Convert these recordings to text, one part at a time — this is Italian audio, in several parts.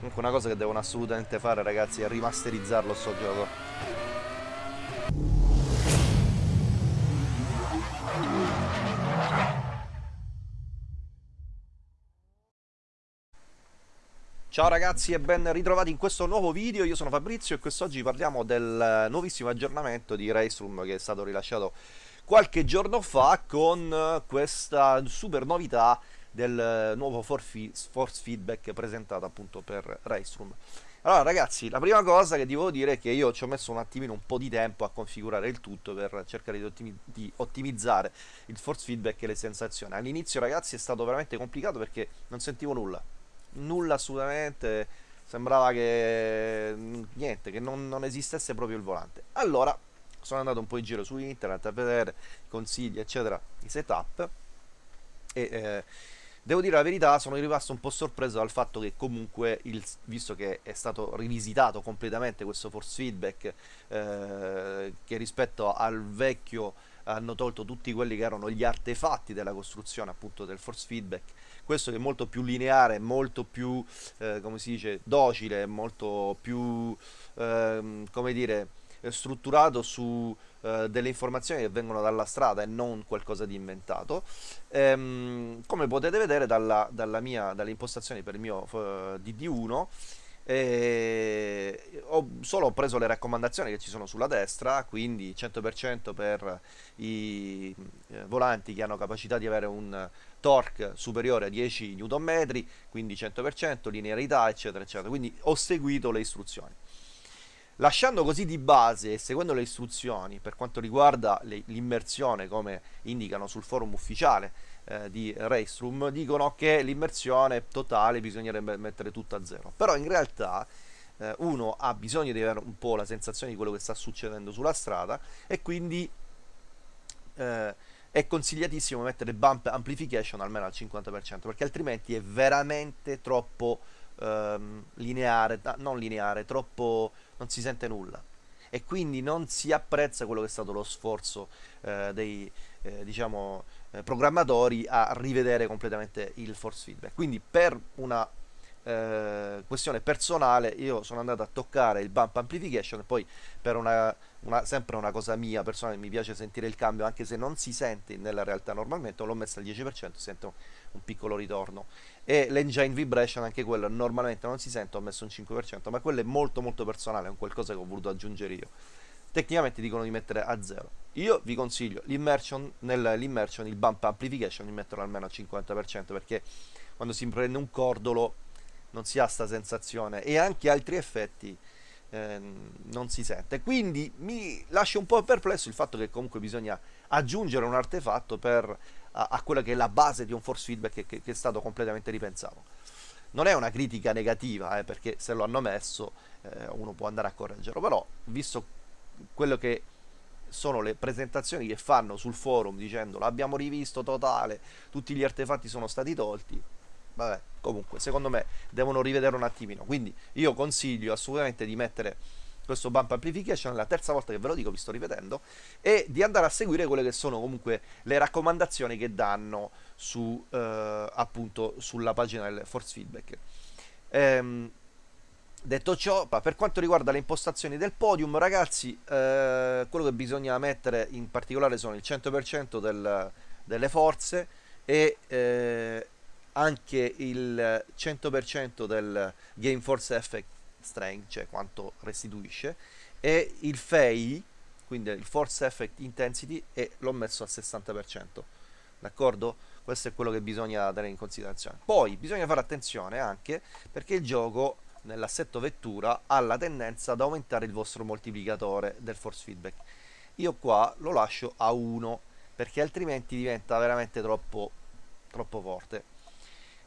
Comunque una cosa che devono assolutamente fare ragazzi è rimasterizzarlo sto gioco. Ciao ragazzi e ben ritrovati in questo nuovo video, io sono Fabrizio e quest'oggi parliamo del nuovissimo aggiornamento di Raceroom che è stato rilasciato qualche giorno fa con questa super novità del nuovo force feedback presentato appunto per Raceroom. Allora ragazzi, la prima cosa che devo dire è che io ci ho messo un attimino un po' di tempo a configurare il tutto per cercare di, ottimi di ottimizzare il force feedback e le sensazioni. All'inizio ragazzi è stato veramente complicato perché non sentivo nulla nulla assolutamente, sembrava che niente, che non, non esistesse proprio il volante. Allora sono andato un po' in giro su internet a vedere consigli, eccetera, i setup e eh, devo dire la verità, sono rimasto un po' sorpreso dal fatto che comunque, il, visto che è stato rivisitato completamente questo force feedback, eh, che rispetto al vecchio hanno tolto tutti quelli che erano gli artefatti della costruzione appunto del force feedback. Questo che è molto più lineare molto più eh, come si dice docile molto più eh, come dire strutturato su eh, delle informazioni che vengono dalla strada e non qualcosa di inventato. Ehm, come potete vedere dalla, dalla mia, dalle impostazioni per il mio uh, eh, DD1 e ho solo preso le raccomandazioni che ci sono sulla destra quindi 100% per i eh, volanti che hanno capacità di avere un torque superiore a 10 Nm quindi 100% linearità eccetera eccetera. Quindi ho seguito le istruzioni lasciando così di base e seguendo le istruzioni per quanto riguarda l'immersione come indicano sul forum ufficiale eh, di Raceroom dicono che l'immersione totale bisognerebbe mettere tutto a zero. Però in realtà eh, uno ha bisogno di avere un po' la sensazione di quello che sta succedendo sulla strada e quindi eh, è consigliatissimo mettere bump amplification almeno al 50% perché altrimenti è veramente troppo ehm, lineare, non lineare, troppo non si sente nulla e quindi non si apprezza quello che è stato lo sforzo eh, dei eh, diciamo, eh, programmatori a rivedere completamente il force feedback. Quindi per una eh, questione personale io sono andato a toccare il bump amplification poi per una, una, sempre una cosa mia personale mi piace sentire il cambio anche se non si sente nella realtà normalmente l'ho messo al 10% sento un piccolo ritorno. E l'engine vibration anche quello normalmente non si sente ho messo un 5% ma quello è molto molto personale è un qualcosa che ho voluto aggiungere io. Tecnicamente dicono di mettere a 0 io vi consiglio l'immersion nell'immersion il bump amplification di metterlo almeno al 50% perché quando si prende un cordolo non si ha questa sensazione e anche altri effetti eh, non si sente. Quindi mi lascia un po' perplesso il fatto che comunque bisogna aggiungere un artefatto per, a, a quella che è la base di un force feedback che, che, che è stato completamente ripensato. Non è una critica negativa eh, perché se lo hanno messo eh, uno può andare a correggerlo però visto quello che sono le presentazioni che fanno sul forum dicendo l'abbiamo rivisto totale tutti gli artefatti sono stati tolti vabbè, comunque, secondo me devono rivedere un attimino. Quindi io consiglio assolutamente di mettere questo bump amplification, la terza volta che ve lo dico, vi sto rivedendo, e di andare a seguire quelle che sono comunque le raccomandazioni che danno su, eh, appunto, sulla pagina del force feedback. Ehm, detto ciò, per quanto riguarda le impostazioni del podium, ragazzi, eh, quello che bisogna mettere in particolare sono il 100% del, delle forze e eh, anche il 100% del Game Force Effect Strength, cioè quanto restituisce, e il FEI, quindi il Force Effect Intensity, e l'ho messo al 60%. D'accordo? Questo è quello che bisogna tenere in considerazione. Poi bisogna fare attenzione anche perché il gioco nell'assetto vettura ha la tendenza ad aumentare il vostro moltiplicatore del force feedback. Io qua lo lascio a 1 perché altrimenti diventa veramente troppo, troppo forte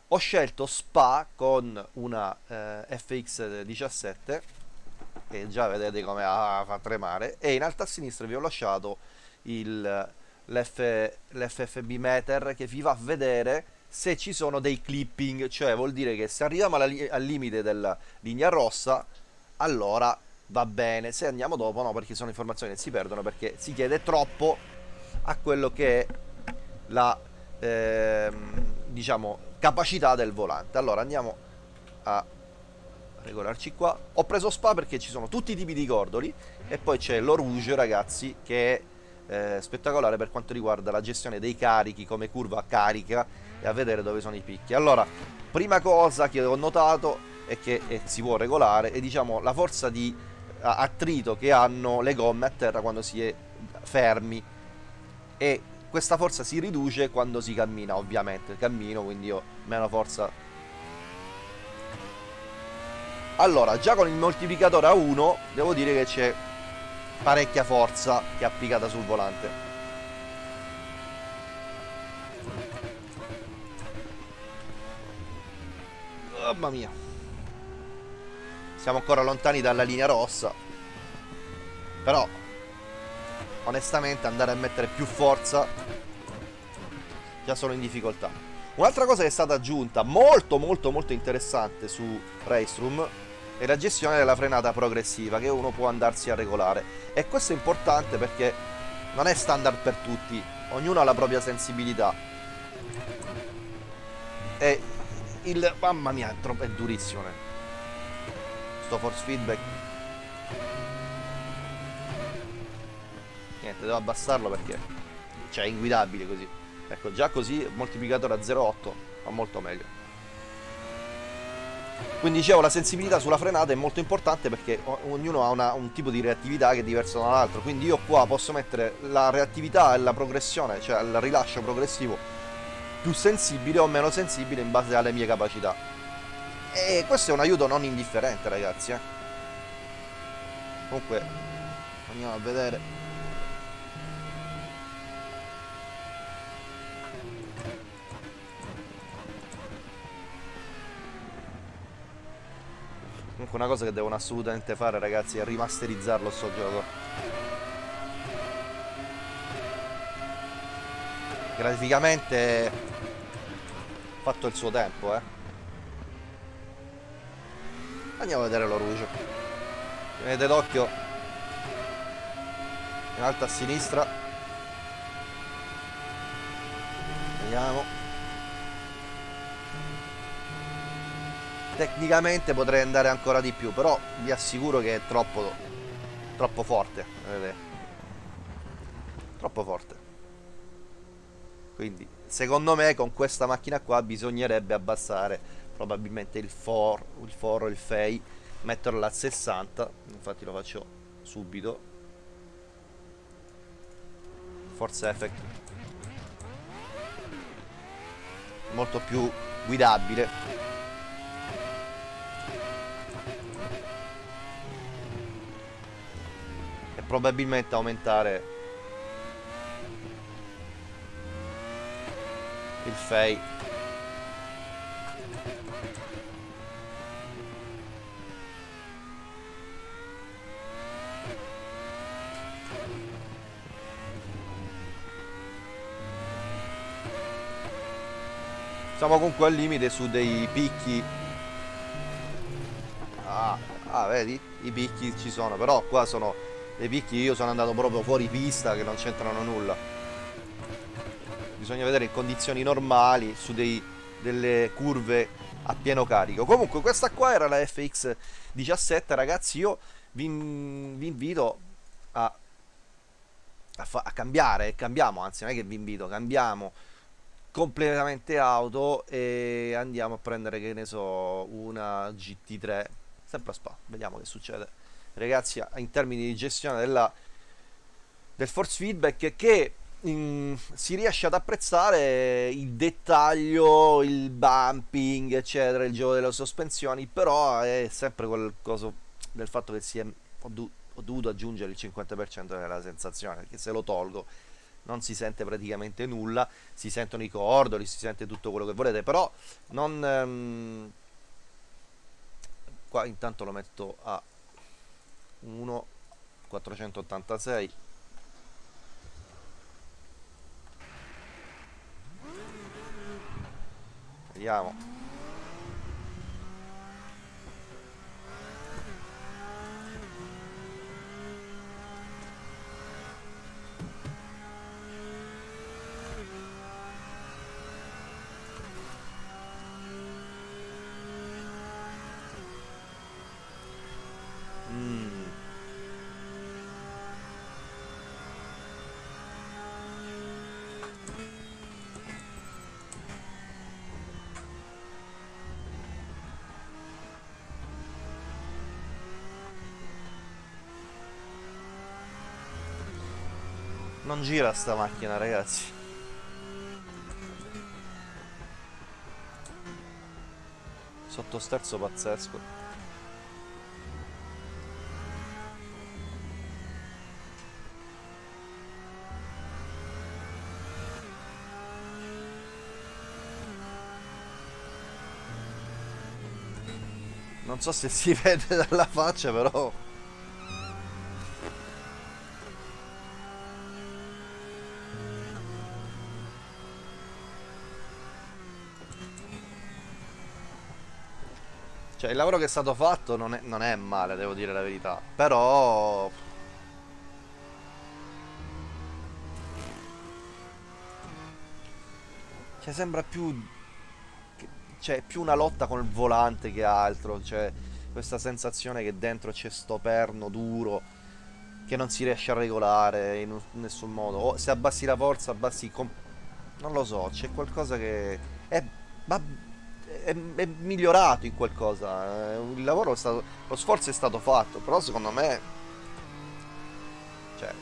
ho scelto Spa con una eh, FX17 che già vedete come ah, fa tremare e in alto a sinistra vi ho lasciato l'FFB meter che vi fa vedere se ci sono dei clipping cioè vuol dire che se arriviamo alla, al limite della linea rossa allora va bene. Se andiamo dopo no perché sono informazioni che si perdono perché si chiede troppo a quello che è la ehm, diciamo capacità del volante allora andiamo a regolarci qua. Ho preso Spa perché ci sono tutti i tipi di cordoli e poi c'è l'Orouge, ragazzi, che è eh, spettacolare per quanto riguarda la gestione dei carichi, come curva carica e a vedere dove sono i picchi. Allora, prima cosa che ho notato è che eh, si può regolare è diciamo la forza di attrito che hanno le gomme a terra quando si è fermi e questa forza si riduce quando si cammina ovviamente. Cammino quindi ho meno forza. Allora già con il moltiplicatore a 1 devo dire che c'è parecchia forza che è applicata sul volante. Mamma mia. Siamo ancora lontani dalla linea rossa. Però onestamente andare a mettere più forza già sono in difficoltà. Un'altra cosa che è stata aggiunta molto molto molto interessante su Raceroom è la gestione della frenata progressiva che uno può andarsi a regolare. E questo è importante perché non è standard per tutti ognuno ha la propria sensibilità. E il mamma mia è, troppo, è durissimo sto force feedback niente devo abbassarlo perché cioè è inguidabile così. Ecco già così moltiplicatore a 0,8 va molto meglio. Quindi dicevo la sensibilità sulla frenata è molto importante perché ognuno ha una, un tipo di reattività che è diverso dall'altro quindi io qua posso mettere la reattività e la progressione cioè il rilascio progressivo più sensibile o meno sensibile in base alle mie capacità. E questo è un aiuto non indifferente ragazzi eh. comunque andiamo a vedere Comunque una cosa che devono assolutamente fare ragazzi è rimasterizzarlo sto gioco. Graficamente fatto il suo tempo, eh. Andiamo a vedere l'orologio. Tenete d'occhio. In alto a sinistra. Vediamo. Tecnicamente potrei andare ancora di più, però vi assicuro che è troppo, troppo forte. Vedete? Troppo forte. Quindi, secondo me, con questa macchina qua bisognerebbe abbassare probabilmente il for, il foro, il fei, metterlo a 60. Infatti lo faccio subito. Force effect. Molto più guidabile probabilmente aumentare il fei. Siamo comunque al limite su dei picchi. Ah, ah vedi? I picchi ci sono però qua sono dei picchi io sono andato proprio fuori pista che non c'entrano nulla. Bisogna vedere in condizioni normali su dei, delle curve a pieno carico. Comunque questa qua era la FX 17 ragazzi. Io vi, vi invito a, a, a cambiare cambiamo anzi non è che vi invito cambiamo completamente auto e andiamo a prendere che ne so una GT3 sempre a spa vediamo che succede ragazzi in termini di gestione della, del force feedback che in, si riesce ad apprezzare il dettaglio, il bumping, eccetera, il gioco delle sospensioni, però è sempre quel coso del fatto che si è, ho, do, ho dovuto aggiungere il 50% della sensazione, perché se lo tolgo non si sente praticamente nulla, si sentono i cordoli, si sente tutto quello che volete, però non... Um, qua intanto lo metto a 1 486 vediamo Non gira sta macchina, ragazzi. Sottosterzo pazzesco. Non so se si vede dalla faccia, però... Cioè, il lavoro che è stato fatto non è, non è male, devo dire la verità. Però... Cioè, sembra più cioè, più una lotta con il volante che altro, cioè, questa sensazione che dentro c'è sto perno duro che non si riesce a regolare in, nessun modo. O se abbassi la forza, abbassi... non lo so, c'è qualcosa che... È, è, è, migliorato in qualcosa. Eh, il lavoro è stato... Lo sforzo è stato fatto, però secondo me... Cioè...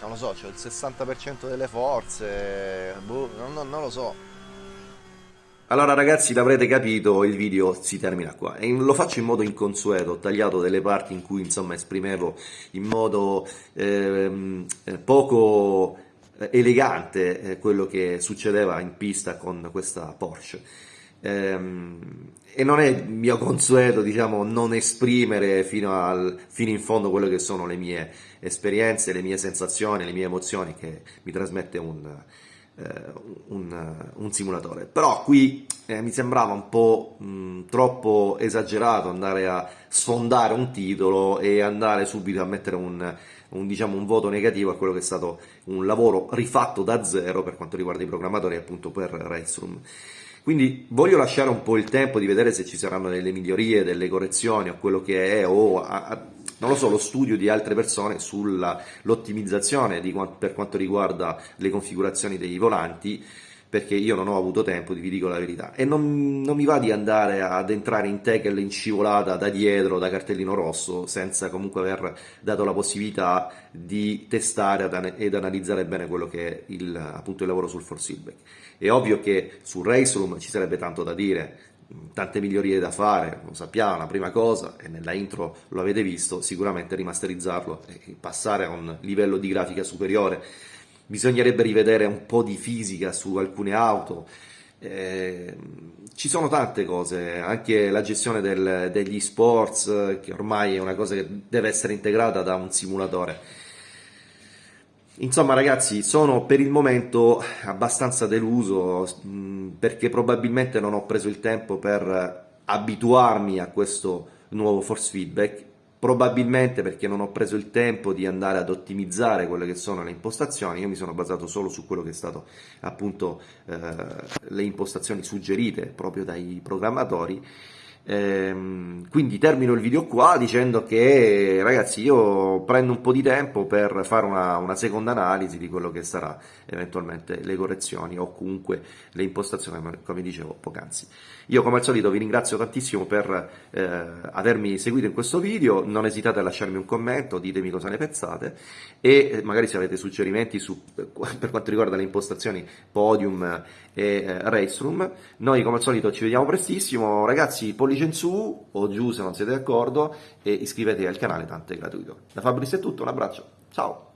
Non lo so, c'è il 60% delle forze... Boh, non, non, non lo so. Allora ragazzi l'avrete capito, il video si termina qua e lo faccio in modo inconsueto, ho tagliato delle parti in cui insomma esprimevo in modo ehm, eh, poco eh, elegante eh, quello che succedeva in pista con questa Porsche. Ehm, e non è mio consueto diciamo non esprimere fino, al, fino in fondo quello che sono le mie esperienze, le mie sensazioni, le mie emozioni che mi trasmette un eh, un, un, simulatore. Però qui eh, mi sembrava un po' mh, troppo esagerato andare a sfondare un titolo e andare subito a mettere un, un, diciamo, un voto negativo a quello che è stato un lavoro rifatto da zero per quanto riguarda i programmatori appunto per Raceroom. Quindi voglio lasciare un po' il tempo di vedere se ci saranno delle migliorie, delle correzioni o quello che è, o a, a, non lo so, lo studio di altre persone sull'ottimizzazione per quanto riguarda le configurazioni dei volanti, perché io non ho avuto tempo, vi dico la verità, e non, non mi va di andare ad entrare in tackle in scivolata da dietro, da cartellino rosso, senza comunque aver dato la possibilità di testare ed analizzare bene quello che è il, appunto, il lavoro sul forceback. È ovvio che su Raceroom ci sarebbe tanto da dire, tante migliorie da fare, lo sappiamo, la prima cosa, e nella intro lo avete visto, sicuramente rimasterizzarlo e passare a un livello di grafica superiore. Bisognerebbe rivedere un po' di fisica su alcune auto, eh, ci sono tante cose, anche la gestione del, degli sports, che ormai è una cosa che deve essere integrata da un simulatore Insomma ragazzi, sono per il momento abbastanza deluso perché probabilmente non ho preso il tempo per abituarmi a questo nuovo force feedback, probabilmente perché non ho preso il tempo di andare ad ottimizzare quelle che sono le impostazioni, io mi sono basato solo su quello che è stato appunto eh, le impostazioni suggerite proprio dai programmatori Ehm, quindi termino il video qua dicendo che ragazzi io prendo un po' di tempo per fare una, una, seconda analisi di quello che sarà eventualmente le correzioni o comunque le impostazioni come dicevo poc'anzi. Io come al solito vi ringrazio tantissimo per eh, avermi seguito in questo video, non esitate a lasciarmi un commento, ditemi cosa ne pensate e magari se avete suggerimenti su, per quanto riguarda le impostazioni Podium e eh, Raceroom. Noi come al solito ci vediamo prestissimo, ragazzi pollice in su o giù se non siete d'accordo e iscrivetevi al canale, tanto è gratuito. Da Fabrizio è tutto, un abbraccio, ciao!